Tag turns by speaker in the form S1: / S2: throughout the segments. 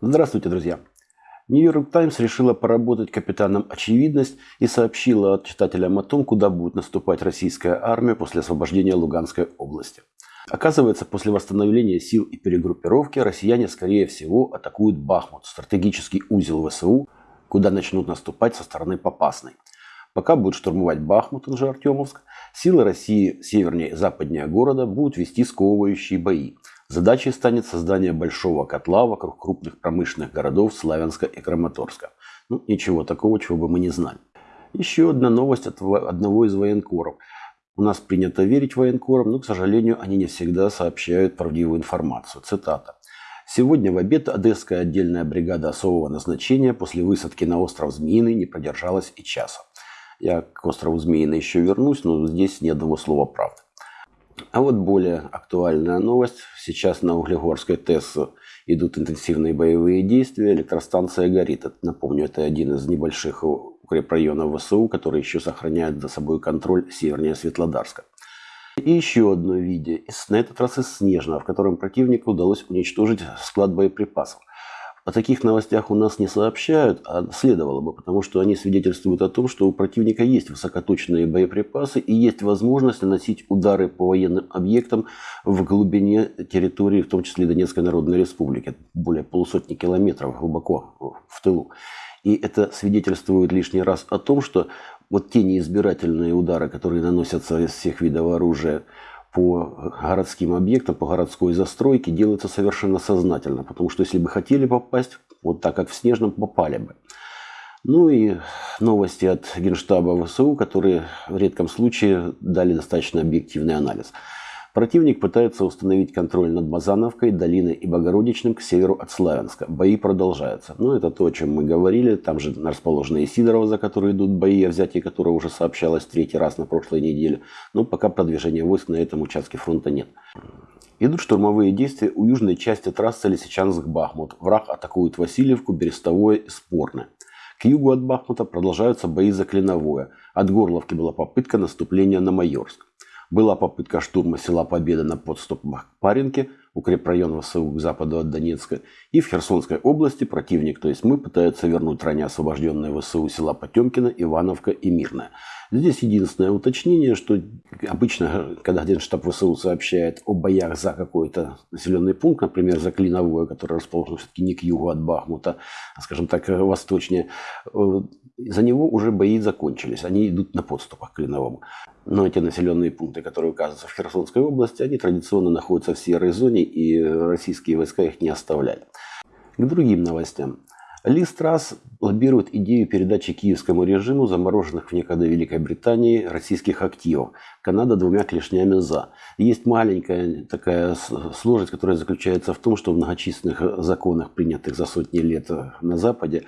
S1: Здравствуйте, друзья! Нью-Йорк Таймс решила поработать капитаном «Очевидность» и сообщила читателям о том, куда будет наступать российская армия после освобождения Луганской области. Оказывается, после восстановления сил и перегруппировки россияне, скорее всего, атакуют Бахмут, стратегический узел ВСУ, куда начнут наступать со стороны Попасной. Пока будут штурмовать Бахмут, он же Артемовск, силы России севернее и западнее города будут вести сковывающие бои. Задачей станет создание большого котла вокруг крупных промышленных городов Славянска и Краматорска. Ну, ничего такого, чего бы мы не знали. Еще одна новость от одного из военкоров. У нас принято верить военкорам, но, к сожалению, они не всегда сообщают правдивую информацию. Цитата. Сегодня в обед Одесская отдельная бригада особого назначения после высадки на остров Змеиный не продержалась и часа. Я к острову Змеиный еще вернусь, но здесь ни одного слова правды. А вот более актуальная новость. Сейчас на Углегорской ТЭС идут интенсивные боевые действия. Электростанция горит. Напомню, это один из небольших укрепрайонов ВСУ, который еще сохраняет за собой контроль севернее Светлодарска. И еще одно видео, на этот раз из Снежного, в котором противнику удалось уничтожить склад боеприпасов. О таких новостях у нас не сообщают, а следовало бы, потому что они свидетельствуют о том, что у противника есть высокоточные боеприпасы и есть возможность наносить удары по военным объектам в глубине территории, в том числе Донецкой Народной Республики, более полусотни километров глубоко в тылу. И это свидетельствует лишний раз о том, что вот те неизбирательные удары, которые наносятся из всех видов оружия по городским объектам, по городской застройке делается совершенно сознательно. Потому что если бы хотели попасть, вот так как в Снежном, попали бы. Ну и новости от Генштаба ВСУ, которые в редком случае дали достаточно объективный анализ. Противник пытается установить контроль над Базановкой, Долиной и Богородичным к северу от Славянска. Бои продолжаются. Ну, это то, о чем мы говорили. Там же расположены и Сидорова, за которые идут бои, о взятии которого уже сообщалось третий раз на прошлой неделе. Но пока продвижения войск на этом участке фронта нет. Идут штурмовые действия у южной части трассы Лисичанск-Бахмут. Враг атакует Васильевку, Берестовое и Спорное. К югу от Бахмута продолжаются бои за Клиновое. От Горловки была попытка наступления на Майорск. Была попытка штурма села Победа на подступах к Паренке, укрепрайон ВСУ к западу от Донецка. И в Херсонской области противник, то есть мы, пытаются вернуть ранее освобожденные ВСУ села Потемкина, Ивановка и Мирная. Здесь единственное уточнение, что обычно, когда Генштаб ВСУ сообщает о боях за какой-то населенный пункт, например, за Клиновое, который расположен все-таки не к югу от Бахмута, а, скажем так, восточнее, э, за него уже бои закончились. Они идут на подступах к Клиновому. Но эти населенные пункты, которые указываются в Херсонской области, они традиционно находятся в серой зоне, и российские войска их не оставляли. К другим новостям. Ли Страс лоббирует идею передачи киевскому режиму замороженных в некогда Великой Британии российских активов. Канада двумя клешнями «за». Есть маленькая такая сложность, которая заключается в том, что в многочисленных законах, принятых за сотни лет на Западе,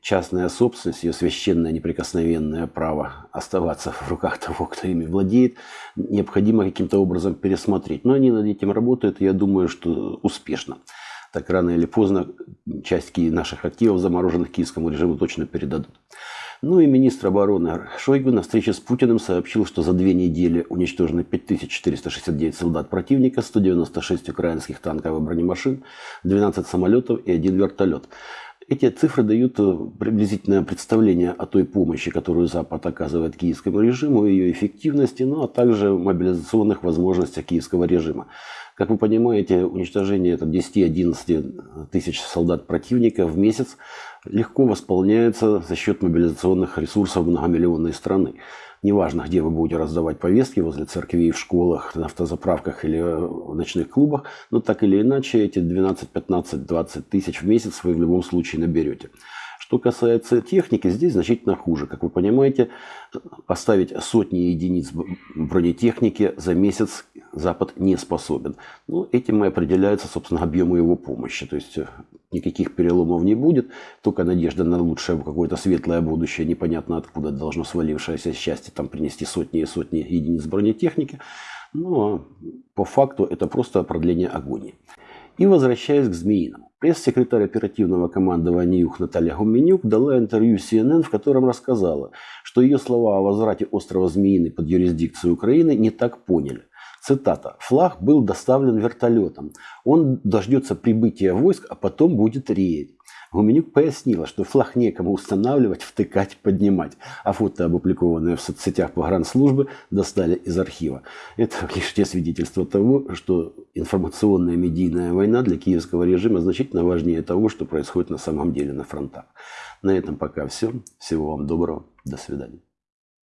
S1: частная собственность, ее священное неприкосновенное право оставаться в руках того, кто ими владеет, необходимо каким-то образом пересмотреть. Но они над этим работают, и я думаю, что успешно. Так рано или поздно часть наших активов, замороженных киевскому режиму, точно передадут. Ну и министр обороны Шойгу на встрече с Путиным сообщил, что за две недели уничтожено 5469 солдат противника, 196 украинских танков и бронемашин, 12 самолетов и один вертолет. Эти цифры дают э, приблизительное представление о той помощи, которую Запад оказывает киевскому режиму, ее эффективности, ну а также мобилизационных возможностях киевского режима. Как вы понимаете, уничтожение 10-11 тысяч солдат противника в месяц легко восполняется за счет мобилизационных ресурсов многомиллионной страны. Неважно, где вы будете раздавать повестки, возле церквей, в школах, на автозаправках или в ночных клубах, но так или иначе эти 12, 15, 20 тысяч в месяц вы в любом случае наберете. Что касается техники, здесь значительно хуже. Как вы понимаете, поставить сотни единиц бронетехники за месяц Запад не способен. Ну, этим и определяется, собственно, объем его помощи. То есть э, никаких переломов не будет, только надежда на лучшее какое-то светлое будущее, непонятно откуда должно свалившееся счастье там принести сотни и сотни единиц бронетехники. Но по факту это просто продление агонии. И возвращаясь к Змеиному. Пресс-секретарь оперативного командования ЮХ Наталья Гуменюк дала интервью CNN, в котором рассказала, что ее слова о возврате острова Змеиный под юрисдикцию Украины не так поняли. Цитата. «Флаг был доставлен вертолетом. Он дождется прибытия войск, а потом будет реять. Гуменюк пояснила, что флаг некому устанавливать, втыкать, поднимать, а фото, опубликованные в соцсетях погранслужбы, достали из архива. Это лишь те свидетельства того, что информационная медийная война для киевского режима значительно важнее того, что происходит на самом деле на фронтах. На этом пока все. Всего вам доброго. До свидания.